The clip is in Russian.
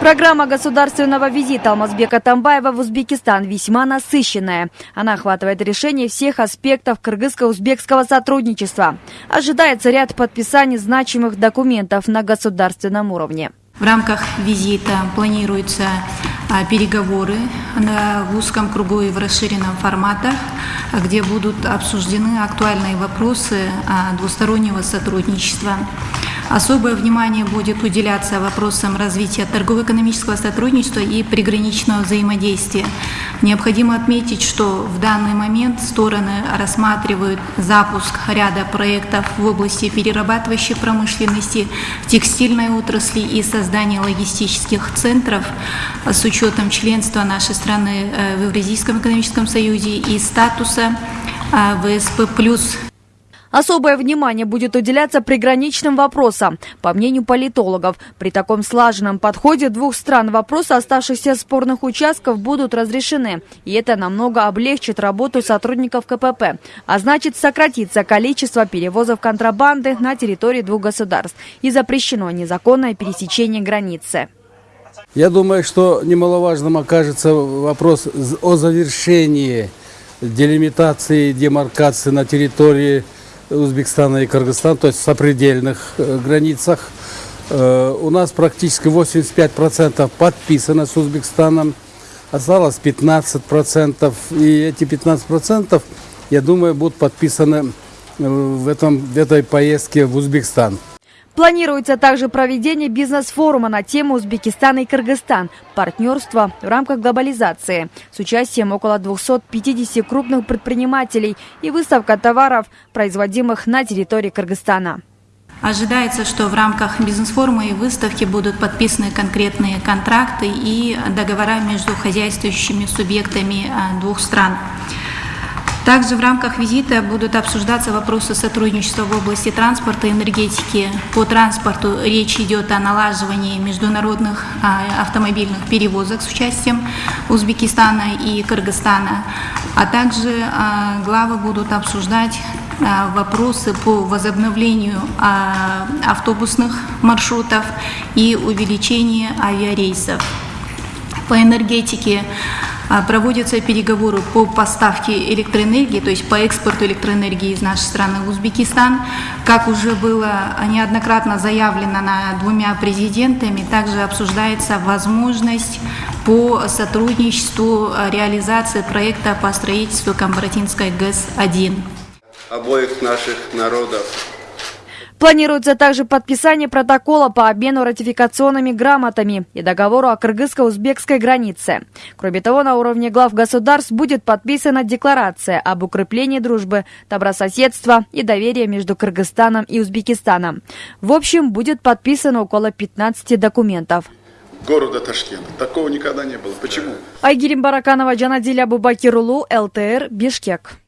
Программа государственного визита Алмазбека Тамбаева в Узбекистан весьма насыщенная. Она охватывает решение всех аспектов кыргызско-узбекского сотрудничества. Ожидается ряд подписаний значимых документов на государственном уровне. В рамках визита планируются а, переговоры в узком кругу и в расширенном форматах, где будут обсуждены актуальные вопросы а, двустороннего сотрудничества. Особое внимание будет уделяться вопросам развития торгово-экономического сотрудничества и приграничного взаимодействия. Необходимо отметить, что в данный момент стороны рассматривают запуск ряда проектов в области перерабатывающей промышленности, текстильной отрасли и создания логистических центров с учетом членства нашей страны э, в Евразийском экономическом союзе и статуса э, ВСП+, Особое внимание будет уделяться приграничным вопросам. По мнению политологов, при таком слаженном подходе двух стран вопросы оставшихся спорных участков будут разрешены. И это намного облегчит работу сотрудников КПП. А значит, сократится количество перевозов контрабанды на территории двух государств. И запрещено незаконное пересечение границы. Я думаю, что немаловажным окажется вопрос о завершении делимитации, демаркации на территории Узбекистана и Кыргызстана, то есть в сопредельных э, границах. Э, у нас практически 85% подписано с Узбекистаном, осталось 15%, и эти 15%, я думаю, будут подписаны э, в, этом, в этой поездке в Узбекистан. Планируется также проведение бизнес-форума на тему Узбекистан и Кыргызстан «Партнерство в рамках глобализации» с участием около 250 крупных предпринимателей и выставка товаров, производимых на территории Кыргызстана. Ожидается, что в рамках бизнес-форума и выставки будут подписаны конкретные контракты и договора между хозяйствующими субъектами а, двух стран. Также в рамках визита будут обсуждаться вопросы сотрудничества в области транспорта и энергетики. По транспорту речь идет о налаживании международных а, автомобильных перевозок с участием Узбекистана и Кыргызстана. А также а, главы будут обсуждать а, вопросы по возобновлению автобусных маршрутов и увеличению авиарейсов. По энергетике проводятся переговоры по поставке электроэнергии, то есть по экспорту электроэнергии из нашей страны в Узбекистан. Как уже было неоднократно заявлено на двумя президентами, также обсуждается возможность по сотрудничеству а, реализации проекта по строительству Камбаратинской ГЭС-1. Обоих наших народов Планируется также подписание протокола по обмену ратификационными грамотами и договору о кыргызско-узбекской границе. Кроме того, на уровне глав государств будет подписана декларация об укреплении дружбы, добрососедства и доверия между Кыргызстаном и Узбекистаном. В общем, будет подписано около 15 документов города Ташкента. Такого никогда не было. Почему? Айгерим Бараканова, Джанадиля Абубакирулу, ЛТР, Бишкек.